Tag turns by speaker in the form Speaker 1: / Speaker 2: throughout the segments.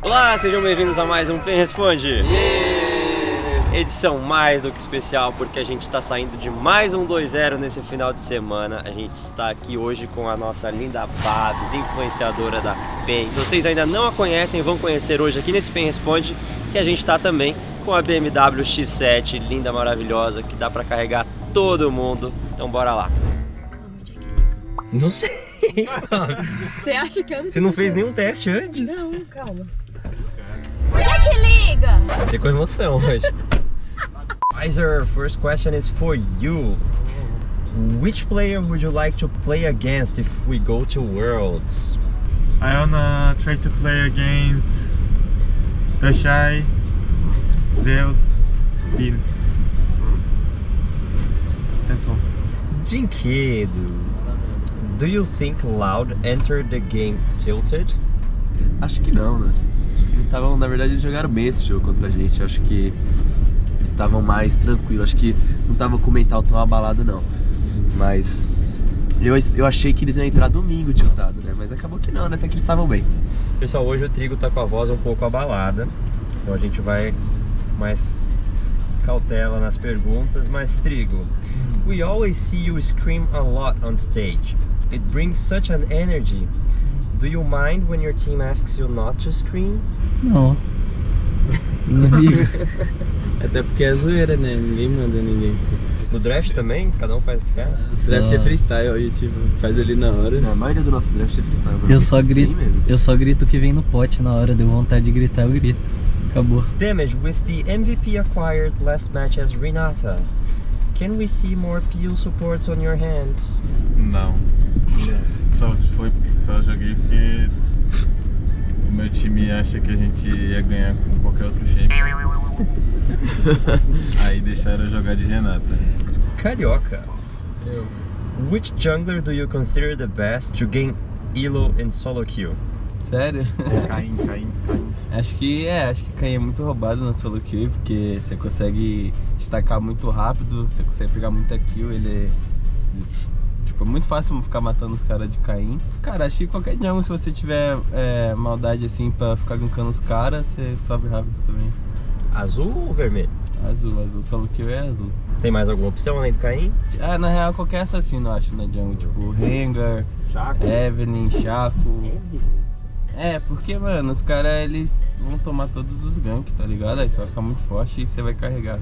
Speaker 1: Olá, sejam bem-vindos a mais um Pen Responde. Edição mais do que especial, porque a gente está saindo de mais um 2-0 nesse final de semana. A gente está aqui hoje com a nossa linda Babs, influenciadora da PEN. Se vocês ainda não a conhecem, vão conhecer hoje aqui nesse Pen Responde. E a gente está também com a BMW X7, linda, maravilhosa, que dá para carregar todo mundo. Então bora lá. Não sei, Babs.
Speaker 2: Você acha que eu não
Speaker 1: Você não fez nenhum teste antes?
Speaker 2: Não, calma. Que liga?
Speaker 1: Você com emoção hoje. Pfizer, first question is for you. Which player would you like to play against if we go to Worlds?
Speaker 3: I wanna try to play against Dashai, Zeus, Bill. That's all.
Speaker 1: Dinquedo. Do you think Loud entered the game tilted?
Speaker 4: Acho que não, né? Estavam, na verdade, eles jogaram bem esse jogo contra a gente. Acho que estavam mais tranquilos. Acho que não estavam com o mental tão abalado, não. Mas eu, eu achei que eles iam entrar domingo tiltado, né? Mas acabou que não, né? Até que eles estavam bem.
Speaker 1: Pessoal, hoje o Trigo tá com a voz um pouco abalada. Então a gente vai mais cautela nas perguntas. Mas Trigo, we always see you scream a lot on stage. It brings such an energy. Do you mind when your team asks you not to scream?
Speaker 5: Não.
Speaker 4: Até porque é zoeira, né? Ninguém manda ninguém.
Speaker 1: No draft também? Cada um faz o que quer?
Speaker 4: Draft é freestyle e tipo, faz ali na hora. a maioria do nosso draft é freestyle.
Speaker 5: Eu só grito, eu só grito o que vem no pote na hora, deu vontade de gritar, eu grito. Acabou.
Speaker 1: Damage, with the MVP acquired last match as Renata, can we see more peel supports on your hands?
Speaker 3: Não. Só, foi, só joguei porque o meu time acha que a gente ia ganhar com qualquer outro shape. Aí deixaram eu jogar de Renata.
Speaker 1: Carioca. Which jungler do you consider the best to gain elo in solo queue?
Speaker 4: Sério?
Speaker 3: Caim, Caim, Caim.
Speaker 4: Acho que é, acho que Caim é muito roubado na solo kill, porque você consegue destacar muito rápido, você consegue pegar muita kill, ele é. Tipo, é muito fácil ficar matando os caras de Caim. Cara, acho que qualquer jungle, se você tiver é, maldade assim pra ficar gankando os caras, você sobe rápido também.
Speaker 1: Azul ou vermelho?
Speaker 4: Azul, azul, solo kill é azul.
Speaker 1: Tem mais alguma opção além do Caim?
Speaker 4: Ah, na real, qualquer assassino, eu acho, na jungle. Tipo, Rengar, Evelyn, Chaco. É, porque, mano, os caras, eles vão tomar todos os ganks, tá ligado? Aí você vai ficar muito forte e você vai carregar.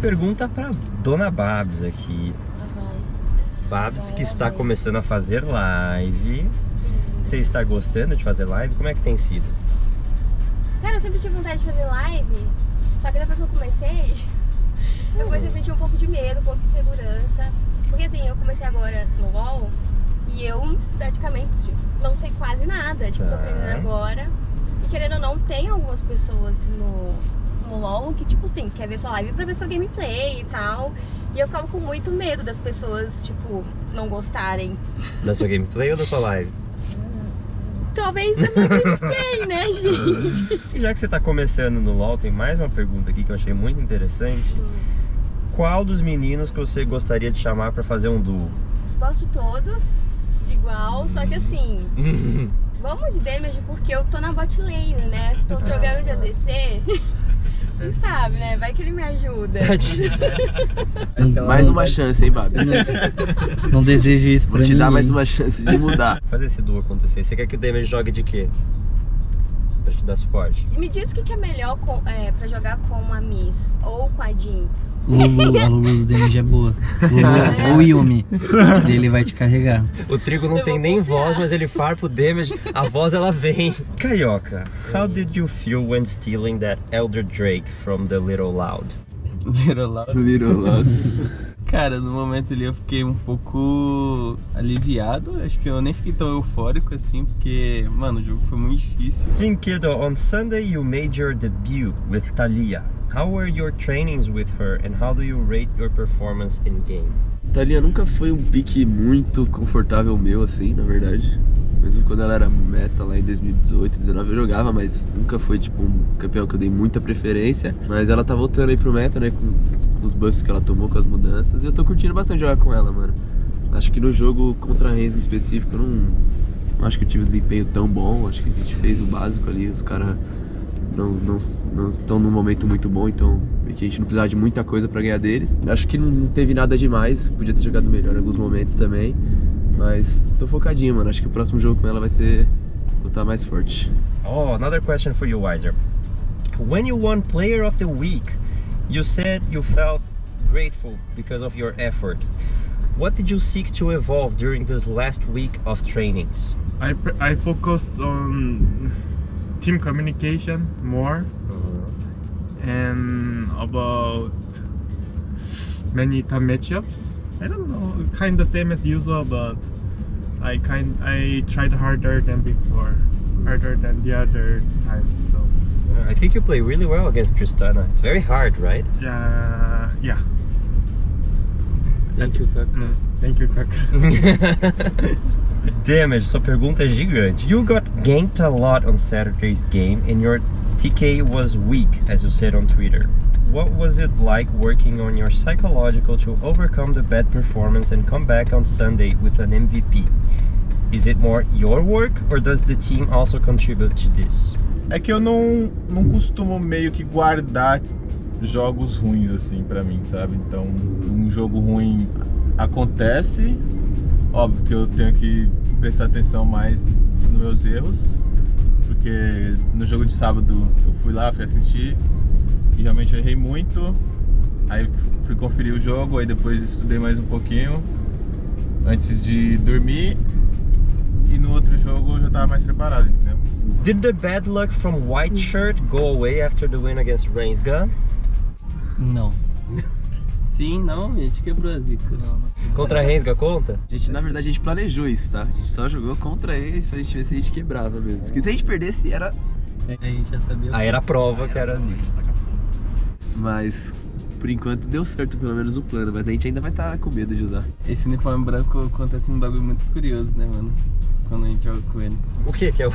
Speaker 1: Pergunta pra Dona Babs aqui. Babs que está começando a fazer live. Você está gostando de fazer live? Como é que tem sido?
Speaker 2: Cara, eu sempre tive vontade de fazer live, só que depois que eu comecei, eu comecei a sentir um pouco de medo, um pouco de insegurança. Porque assim, eu comecei agora no LoL e eu praticamente não sei quase nada, tipo, tô
Speaker 1: Tá.
Speaker 2: aprendendo agora. E querendo ou não, tem algumas pessoas no, no LoL que, tipo assim, quer ver sua live pra ver seu gameplay e tal. E eu ficava com muito medo das pessoas, tipo, não gostarem.
Speaker 1: Da sua gameplay ou da sua live?
Speaker 2: Talvez da minha gameplay, né, gente?
Speaker 1: E já que você está começando no LoL, tem mais uma pergunta aqui que eu achei muito interessante. Qual dos meninos que você gostaria de chamar para fazer um duo?
Speaker 2: Gosto de todos, igual, só que assim, vamos de damage porque eu tô na bot lane, né? Tô jogando de ADC. Quem sabe, né? Vai que ele me ajuda.
Speaker 1: Ela
Speaker 4: Mais uma chance, hein, Babi?
Speaker 5: Não desejo isso pra
Speaker 4: Vou te
Speaker 5: ninguém.
Speaker 4: dar mais uma chance de mudar.
Speaker 1: fazer esse duo acontecer. Você quer que o Damage jogue de quê? Pra te dar suporte.
Speaker 2: Me diz o que, que é melhor com, é, pra jogar com a Miss ou com a Jinx.
Speaker 5: Lulu, a Lulu do Damage é boa. Lulu ou Yumi. Ele vai te carregar.
Speaker 1: O Trigo não
Speaker 2: Eu
Speaker 1: tem nem
Speaker 2: confiar.
Speaker 1: voz, mas ele farpa o Damage. A voz ela vem. Carioca, how did you feel when stealing that Elder Drake from the Little Loud?
Speaker 4: Virou lá. Virou lá. Cara, no momento ali eu fiquei um pouco aliviado. Acho que eu nem fiquei tão eufórico assim, porque, mano, o jogo foi muito difícil.
Speaker 1: Tinkedo, on Sunday you made your debut with Talia. How were your trainings with her and how do you rate your performance in game?
Speaker 4: Thalia nunca foi um pique muito confortável meu, assim, na verdade. Mesmo quando ela era meta lá em 2018, 2019 eu jogava, mas nunca foi tipo um campeão que eu dei muita preferência. Mas ela tá voltando aí pro meta, né? Com os, com os buffs que ela tomou, com as mudanças. E eu tô curtindo bastante jogar com ela, mano. Acho que no jogo contra a Reis em específico, eu não, não acho que eu tive um desempenho tão bom. Acho que a gente fez o básico ali, os caras não não não estão num momento muito bom, então a gente não precisava de muita coisa pra ganhar deles. Acho que não teve nada demais, podia ter jogado melhor em alguns momentos também, mas tô focadinho, mano. Acho que o próximo jogo com ela vai ser botar mais forte.
Speaker 1: Oh, another question for you, Weiser. When you won Player of the Week, you said you felt grateful because of your effort. What did you seek to evolve during this last week of trainings?
Speaker 6: I pr- I focused on team communication more and about many time matchups. I don't know, kind of same as usual, but I kind I tried harder than before, harder than the other times. So
Speaker 1: I think you play really well against Tristana. It's very hard, right?
Speaker 6: yeah, yeah.
Speaker 5: Thank you, Kaka.
Speaker 6: Mm, thank you, Kaka.
Speaker 1: Damage, sua pergunta é gigante. You got ganked a lot on Saturday's game and your TK was weak, as you said on Twitter. What was it like working on your psychological to overcome the bad performance and come back on Sunday with an MVP? Is it more your work or does the team also contribute to this?
Speaker 3: É que eu não, não costumo meio que guardar jogos ruins assim pra mim, sabe? Então, um jogo ruim acontece, óbvio que eu tenho que prestar atenção mais nos meus erros, porque no jogo de sábado eu fui lá, fui assistir e realmente eu errei muito. Aí fui conferir o jogo, aí depois estudei mais um pouquinho antes de dormir e no outro jogo eu já tava mais preparado, entendeu?
Speaker 1: Did the bad luck from White Shirt go away after the win against Reigns Gun?
Speaker 5: Não. Sim, não, a gente quebrou a zica. Não, não.
Speaker 1: Contra a Rensga conta?
Speaker 4: A gente, na verdade, a gente planejou isso, tá? A gente só jogou contra eles pra gente ver se a gente quebrava mesmo. Porque se a gente perdesse, era.
Speaker 5: A gente já sabia.
Speaker 1: Aí era a prova que era assim.
Speaker 4: Mas por enquanto deu certo pelo menos o plano, mas a gente ainda vai estar com medo de usar.
Speaker 5: Esse uniforme branco acontece um bagulho muito curioso, né, mano? Quando a gente joga com ele.
Speaker 1: O que que é o...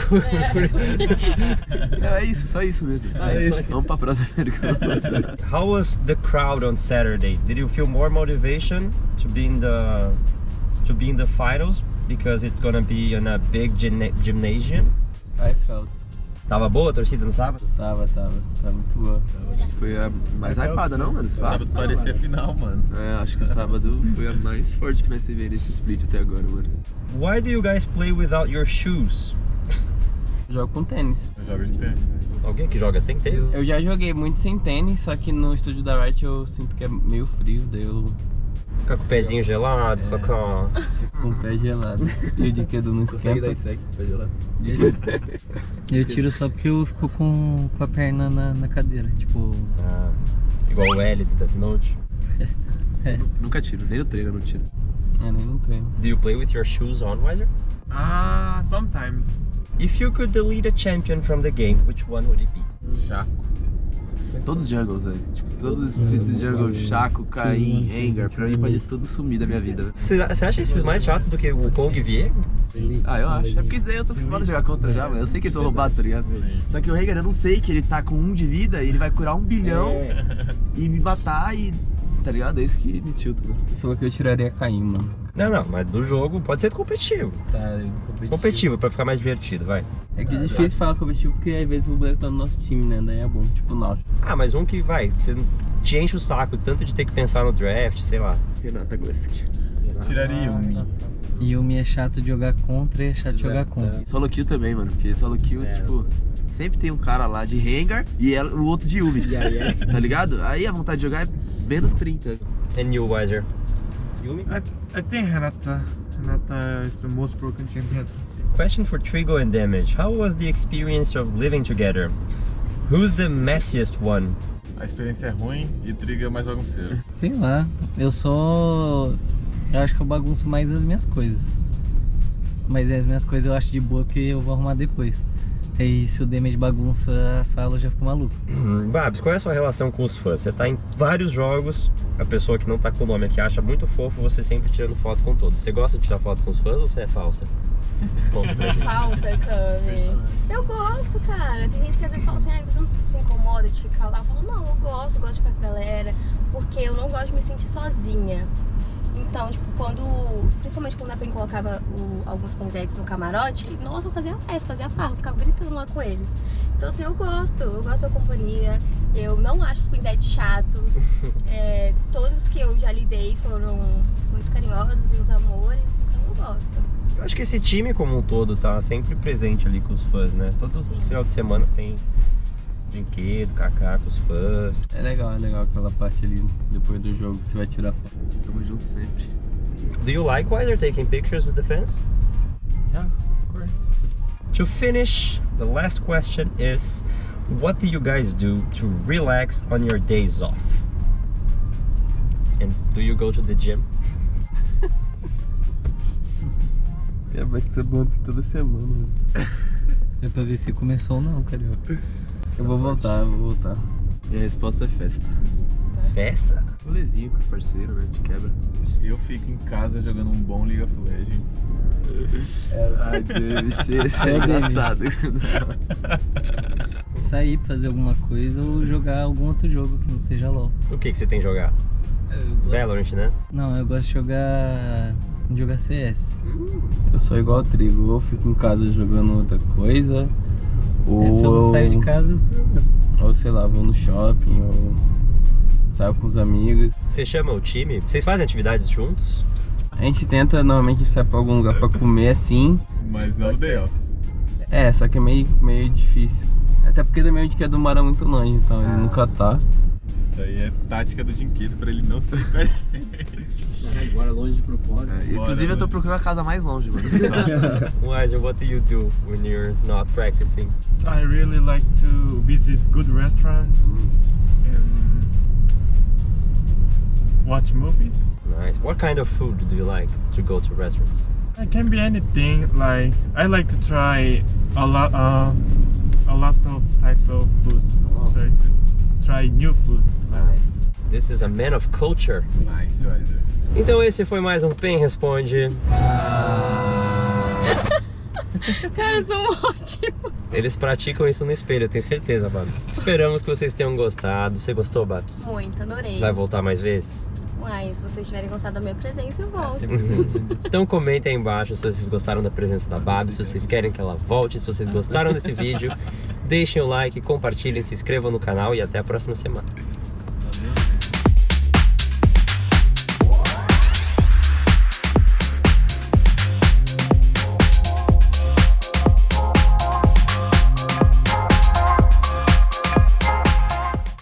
Speaker 4: Não, é isso, só isso mesmo.
Speaker 1: Ah, é isso.
Speaker 4: Vamos pra próxima pergunta.
Speaker 1: How was the crowd on Saturday? Did you feel more motivation to be in the to be in the finals because it's gonna be in a big gymna- gymnasium?
Speaker 5: I felt.
Speaker 1: Tava boa a torcida no sábado?
Speaker 5: Tava, tava. Tá muito boa.
Speaker 4: Acho que foi a mais hypada, não, mano? Esse
Speaker 3: Sábado parecia final, mano.
Speaker 4: É, acho que sábado foi a mais forte que nós tivemos nesse split até agora, mano.
Speaker 1: Why do you guys play without your shoes?
Speaker 5: Jogo com tênis.
Speaker 3: Eu jogo de tênis.
Speaker 1: Alguém que joga sem tênis?
Speaker 5: Eu já joguei muito sem tênis, só que no estúdio da Riot eu sinto que é meio frio, daí eu
Speaker 1: Fica com o pezinho gelado, fica com...
Speaker 5: com o pé gelado. E o de que não
Speaker 4: Consegue dar
Speaker 5: esquenta.
Speaker 4: sec pra gelar?
Speaker 5: Eu tiro só porque eu fico com, com a perna na, na cadeira, tipo.
Speaker 1: Ah, igual o L do Death Note.
Speaker 4: Nunca tiro, nem no treino eu não tiro.
Speaker 5: É, nem no treino.
Speaker 1: Do you play with your shoes on, Weiser?
Speaker 6: Ah, sometimes.
Speaker 1: If you could delete a champion from the game, which one would it be?
Speaker 3: Chaco.
Speaker 4: Todos os jungles, velho. Tipo, todos esses jungles, Chaco, Caim, Rengar, pra mim pode tudo sumir da minha vida, velho.
Speaker 1: Você acha esses mais chatos do que o Kong e Viego?
Speaker 4: Ah, eu acho. É porque isso daí eu tô acostumado a jogar contra já, mano. Eu sei que eles são roubados, tá ligado? Só que o Rengar eu não sei que ele tá com um de vida e ele vai curar um bilhão e me matar e. Tá ligado? É isso que me tilta, mano.
Speaker 5: Só que eu tiraria Caim, mano.
Speaker 1: Não, não, mas do jogo pode ser competitivo.
Speaker 5: Tá, competitivo.
Speaker 1: Competitivo, pra ficar mais divertido, vai.
Speaker 5: É que é difícil falar competitivo porque às vezes o boneco tá no nosso time, né? Daí é bom, tipo o Náutico.
Speaker 1: Ah, mas um que vai, você te enche o saco tanto de ter que pensar no draft, sei lá.
Speaker 4: Renata Glesk.
Speaker 3: Tiraria um.
Speaker 5: E o Mi é chato de jogar contra e é chato de jogar contra.
Speaker 4: Solo kill também, mano. Porque solo kill, tipo, sempre tem um cara lá de Rengar e ela- o outro de Yumi. Tá ligado? Aí a vontade de jogar é menos 30.
Speaker 1: And you, Weiser? Yumi?
Speaker 6: I, I think Hanata. Hanata is the most broken champion.
Speaker 1: Question for Trigo and Damage. How was the experience of living together? Who's the messiest one?
Speaker 3: A experiência é ruim e o Trigo é mais bagunceiro.
Speaker 5: Sei lá, eu sou. Eu acho que eu bagunço mais as minhas coisas. Mas as minhas coisas eu acho de boa porque eu vou arrumar depois. Aí se o Damage bagunça a sala eu já fico maluco.
Speaker 1: Hum, Babs, qual é a sua relação com os fãs? Você tá em vários jogos, a pessoa que não tá com o nome aqui acha muito fofo você sempre tirando foto com todos. Você gosta de tirar foto com os fãs ou você é falsa?
Speaker 2: Falsa, Cami. Eu gosto, cara. Tem gente que às vezes fala assim, ah, você não se incomoda de ficar lá. Eu falo, não, eu gosto, eu gosto de ficar com a galera, porque eu não gosto de me sentir sozinha. Então, tipo, quando. Principalmente quando a PEN colocava o- alguns pinzetes no camarote, nossa, eu fazia festa, fazia farra, ficava gritando lá com eles. Então, assim, eu gosto, eu gosto da companhia. Eu não acho os pinzetes chatos. É, todos que eu já lidei foram muito carinhosos e uns amores, gosto.
Speaker 1: Eu acho que esse time como um todo tá sempre presente ali com os fãs, né? Todo
Speaker 2: Sim.
Speaker 1: final de semana tem brinquedo, kaká com os fãs.
Speaker 4: É legal, é legal aquela parte ali depois do jogo que você vai tirar foto. Tamo junto sempre.
Speaker 1: Do you like why they're taking pictures with the fans?
Speaker 6: Yeah, of course.
Speaker 1: To finish, the last question is what do you guys do to relax on your days off? And do you go to the gym?
Speaker 4: É, vai ser bom aqui toda semana.
Speaker 5: É pra ver se começou ou não, carioca.
Speaker 4: Eu vou voltar, eu vou voltar. E a resposta é festa.
Speaker 1: Festa?
Speaker 4: Rolezinho com os parceiros, né? De quebra.
Speaker 3: Eu fico em casa jogando um bom League of Legends.
Speaker 4: Ai, deve ser, isso é
Speaker 5: É,
Speaker 4: engraçado.
Speaker 5: Sair pra fazer alguma coisa ou jogar algum outro jogo que não seja LOL.
Speaker 1: O que, que você tem jogado?
Speaker 5: Eu gosto-
Speaker 1: Valorant, né?
Speaker 5: Não, eu gosto de jogar. Jogar CS.
Speaker 4: Eu sou igual ao trigo, ou fico em casa jogando outra coisa, ou,
Speaker 5: É, se eu não saio de casa,
Speaker 4: ou sei lá, vou no shopping, ou saio com os amigos.
Speaker 1: Você chama o time? Vocês fazem atividades juntos?
Speaker 4: A gente tenta normalmente sair pra algum lugar pra comer assim.
Speaker 3: Mas não day off.
Speaker 4: É, só que é meio, meio difícil. Até porque também a gente quer do mar é muito longe, então ele nunca tá.
Speaker 3: Isso aí é tática do Dinquedo pra ele não sair com a gente.
Speaker 4: Agora longe de propósito.
Speaker 3: Bora,
Speaker 4: inclusive eu tô
Speaker 3: mano.
Speaker 4: procurando a casa mais longe, mano.
Speaker 1: Wiser, what do you do when you're not practicing?
Speaker 6: I really like to visit good restaurants and watch movies.
Speaker 1: Nice. What kind of food do you like to go to restaurants?
Speaker 6: It can be anything. Like I like to try a lot, uh, a lot of of foods. Try to try new food. Like,
Speaker 1: This is a man of culture.
Speaker 3: Nice, Weiser.
Speaker 1: Então esse foi mais um Pen Responde.
Speaker 2: Cara, são ótimos.
Speaker 1: Eles praticam isso no espelho, eu tenho certeza, Babs. Esperamos que vocês tenham gostado. Você gostou, Babs?
Speaker 2: Muito, adorei.
Speaker 1: Vai voltar mais vezes?
Speaker 2: Uai, se vocês tiverem gostado da minha presença, eu volto.
Speaker 1: Então comentem aí embaixo se vocês gostaram da presença da Babs, se vocês querem que ela volte, se vocês gostaram desse vídeo. Deixem o like, compartilhem, se inscrevam no canal e até a próxima semana.